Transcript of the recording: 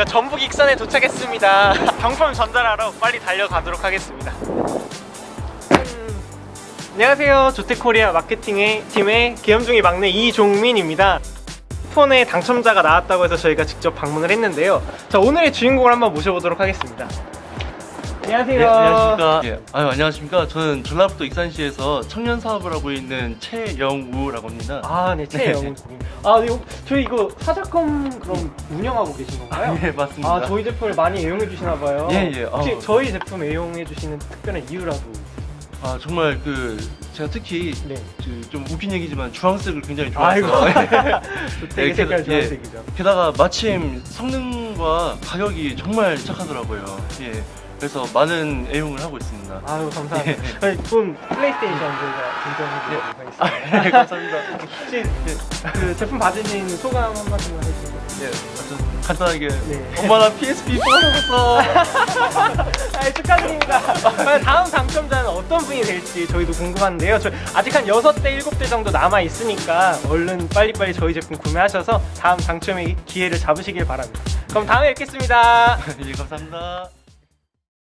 저희가 전북 익산에 도착했습니다. 경품 전달하러 빨리 달려가도록 하겠습니다. 음, 안녕하세요. 조태코리아 마케팅의 팀의 기염중이 막내 이종민입니다. 폰에 당첨자가 나왔다고 해서 저희가 직접 방문을 했는데요. 자 오늘의 주인공을 한번 모셔보도록 하겠습니다. 안녕하세요. 네, 안녕하십니까. 예, 아유, 안녕하십니까. 저는 전라북도 익산시에서 청년 사업을 하고 있는 최영우라고 합니다. 아, 네, 최영훈 고객님. 아, 네, 저희 이거 사자컴 그럼 운영하고 계신 건가요? 예, 맞습니다. 아, 저희 제품을 많이 애용해 주시나 봐요. 예, 예. 혹시 어. 저희 제품 애용해 주시는 특별한 이유라도 아, 정말 그 제가 특히 네. 그, 좀 웃긴 얘기지만 주황색을 굉장히. 좋아해서 되게 예, 색깔 게- 주황색이죠. 게다가 마침 성능과 가격이 정말 착하더라고요. 예. 그래서 많은 애용을 하고 있습니다. 아유, 감사합니다. 예. 저희 본 플레이스테이션 저희가 인정해 드리도록 아, 하겠습니다. 예, 감사합니다. 혹시 그 제품 받으신 소감 한 말씀만 해주세요. 예, 아주 간단하게 네. 엄마 나 PSP 뽑았어. 아, 축하드립니다. 다음 당첨자는 어떤 분이 될지 저희도 궁금한데요. 저 아직 한 6대, 7대 정도 남아 있으니까 얼른 빨리빨리 저희 제품 구매하셔서 다음 당첨의 기회를 잡으시길 바랍니다. 그럼 다음에 뵙겠습니다. 예, 감사합니다.